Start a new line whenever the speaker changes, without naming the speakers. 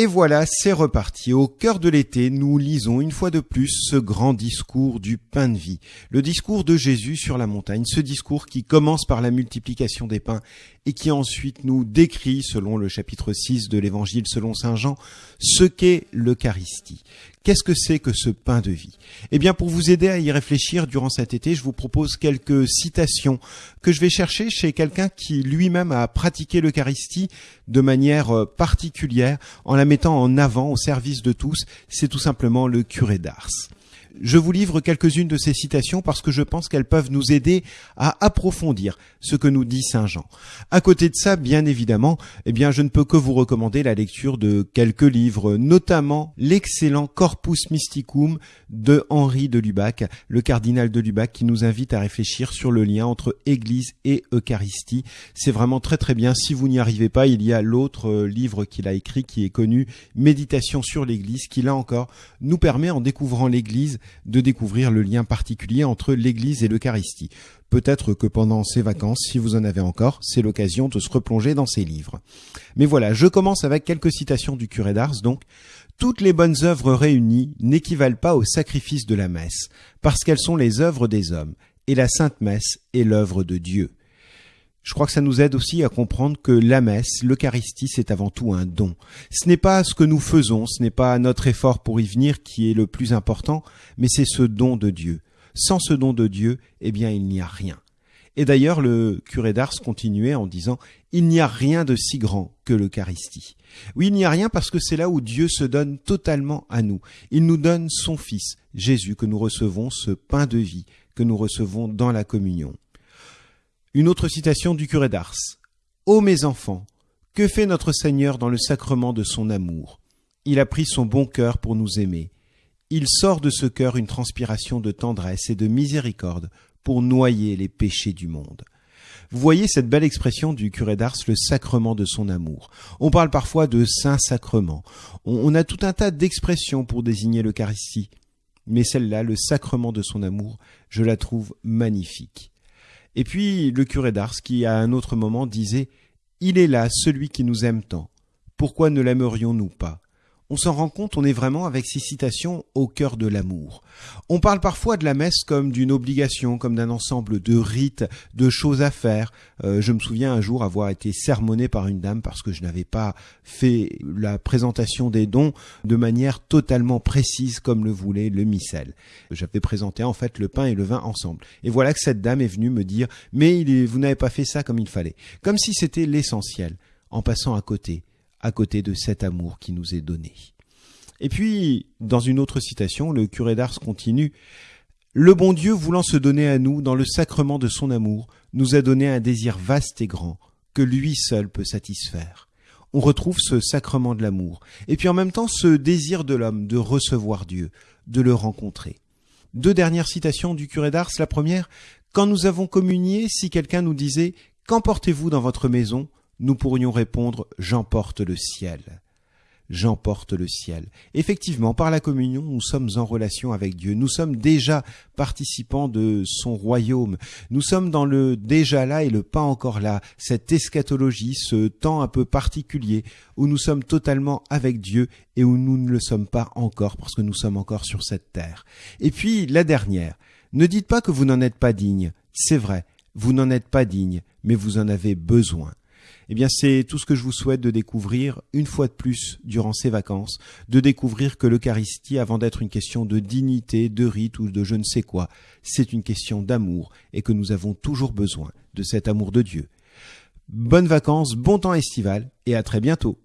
Et voilà, c'est reparti. Au cœur de l'été, nous lisons une fois de plus ce grand discours du pain de vie, le discours de Jésus sur la montagne, ce discours qui commence par la multiplication des pains et qui ensuite nous décrit, selon le chapitre 6 de l'évangile selon Saint Jean, ce qu'est l'Eucharistie. Qu'est-ce que c'est que ce pain de vie? Eh bien, pour vous aider à y réfléchir durant cet été, je vous propose quelques citations que je vais chercher chez quelqu'un qui lui-même a pratiqué l'Eucharistie de manière euh, particulière en la mettant en avant au service de tous. C'est tout simplement le curé d'Ars. Je vous livre quelques-unes de ces citations parce que je pense qu'elles peuvent nous aider à approfondir ce que nous dit Saint Jean. À côté de ça, bien évidemment, eh bien, je ne peux que vous recommander la lecture de quelques livres, notamment l'excellent Corpus Mysticum de Henri de Lubac, le cardinal de Lubac, qui nous invite à réfléchir sur le lien entre Église et Eucharistie. C'est vraiment très très bien. Si vous n'y arrivez pas, il y a l'autre euh, livre qu'il a écrit qui est connu, Méditation sur l'Église, qui là encore nous permet, en découvrant l'Église, de découvrir le lien particulier entre l'Église et l'Eucharistie. Peut-être que pendant ces vacances, si vous en avez encore, c'est l'occasion de se replonger dans ces livres. Mais voilà, je commence avec quelques citations du curé d'Ars, donc. Toutes les bonnes œuvres réunies n'équivalent pas au sacrifice de la messe, parce qu'elles sont les œuvres des hommes, et la Sainte Messe est l'œuvre de Dieu. Je crois que ça nous aide aussi à comprendre que la messe, l'Eucharistie, c'est avant tout un don. Ce n'est pas ce que nous faisons, ce n'est pas notre effort pour y venir qui est le plus important, mais c'est ce don de Dieu. Sans ce don de Dieu, eh bien, il n'y a rien. Et d'ailleurs, le curé d'Ars continuait en disant Il n'y a rien de si grand que l'Eucharistie. Oui, il n'y a rien parce que c'est là où Dieu se donne totalement à nous. Il nous donne son Fils, Jésus, que nous recevons, ce pain de vie que nous recevons dans la communion. Une autre citation du curé d'Ars. Ô mes enfants, que fait notre Seigneur dans le sacrement de son amour? Il a pris son bon cœur pour nous aimer. Il sort de ce cœur une transpiration de tendresse et de miséricorde pour noyer les péchés du monde. Vous voyez cette belle expression du curé d'Ars, le sacrement de son amour. On parle parfois de saint-sacrement. On, a tout un tas d'expressions pour désigner l'Eucharistie. Mais celle-là, le sacrement de son amour, je la trouve magnifique. Et puis le curé d'Ars qui à un autre moment disait Il est là celui qui nous aime tant. Pourquoi ne l'aimerions-nous pas? On s'en rend compte, on est vraiment avec ces citations au cœur de l'amour. On parle parfois de la messe comme d'une obligation, comme d'un ensemble de rites, de choses à faire. Euh, je me souviens un jour avoir été sermonné par une dame parce que je n'avais pas fait la présentation des dons de manière totalement précise comme le voulait le missel. J'avais présenté en fait le pain et le vin ensemble. Et voilà que cette dame est venue me dire mais vous n'avez pas fait ça comme il fallait. Comme si c'était l'essentiel, en passant à côté à côté de cet amour qui nous est donné. Et puis, dans une autre citation, le curé d'Ars continue Le bon Dieu, voulant se donner à nous dans le sacrement de son amour, nous a donné un désir vaste et grand, que lui seul peut satisfaire. On retrouve ce sacrement de l'amour, et puis en même temps ce désir de l'homme de recevoir Dieu, de le rencontrer. Deux dernières citations du curé d'Ars. La première, quand nous avons communié, si quelqu'un nous disait Qu'emportez-vous dans votre maison? Nous pourrions répondre J'emporte le ciel. J'emporte le ciel. Effectivement, par la communion, nous sommes en relation avec Dieu. Nous sommes déjà participants de son royaume. Nous sommes dans le déjà là et le pas encore là, cette eschatologie, ce temps un peu particulier où nous sommes totalement avec Dieu et où nous ne le sommes pas encore parce que nous sommes encore sur cette terre. Et puis, la dernière. Ne dites pas que vous n'en êtes pas digne. C'est vrai, vous n'en êtes pas digne, mais vous en avez besoin. Eh bien, c'est tout ce que je vous souhaite de découvrir une fois de plus durant ces vacances, de découvrir que l'Eucharistie, avant d'être une question de dignité, de rite ou de je ne sais quoi, c'est une question d'amour et que nous avons toujours besoin de cet amour de Dieu. Bonnes vacances, bon temps estival et à très bientôt.